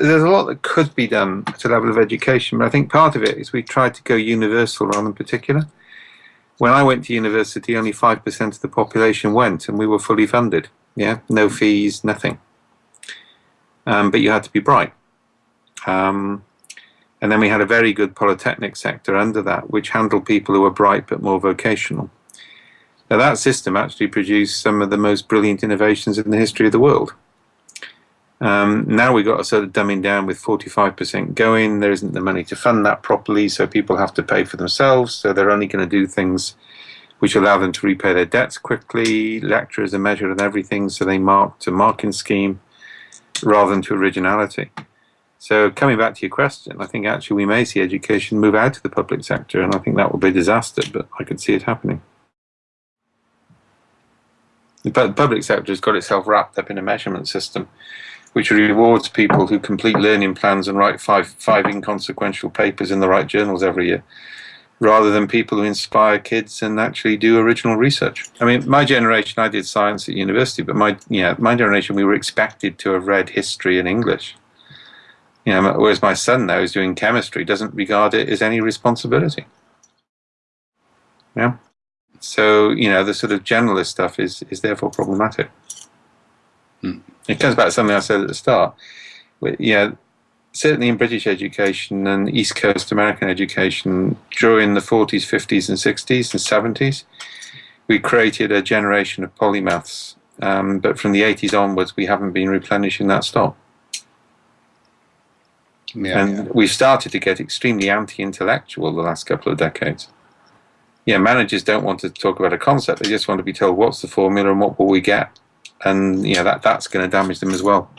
there's a lot that could be done at a level of education, but I think part of it is we tried to go universal rather than particular. When I went to university, only 5% of the population went, and we were fully funded. Yeah, no fees, nothing. Um, but you had to be bright. Um, and then we had a very good polytechnic sector under that, which handled people who were bright but more vocational. Now that system actually produced some of the most brilliant innovations in the history of the world. Um, now we've got a sort of dumbing down with 45% going. There isn't the money to fund that properly, so people have to pay for themselves. So they're only going to do things which allow them to repay their debts quickly. Lecturers are measured on everything, so they mark to marking scheme rather than to originality. So coming back to your question, I think actually we may see education move out of the public sector, and I think that will be a disaster, but I could see it happening. The public sector has got itself wrapped up in a measurement system which rewards people who complete learning plans and write five, five inconsequential papers in the right journals every year, rather than people who inspire kids and actually do original research. I mean, my generation, I did science at university, but my, yeah, my generation, we were expected to have read history and English. You know, whereas my son now is doing chemistry, doesn't regard it as any responsibility. Yeah. So, you know, the sort of generalist stuff is, is therefore problematic. Hmm. It comes back to something I said at the start. Yeah, certainly in British education and East Coast American education during the 40s, 50s, and 60s and 70s, we created a generation of polymaths. Um, but from the 80s onwards, we haven't been replenishing that stock. Yeah, and yeah. we've started to get extremely anti-intellectual the last couple of decades. Yeah, managers don't want to talk about a concept; they just want to be told what's the formula and what will we get and you know that that's going to damage them as well.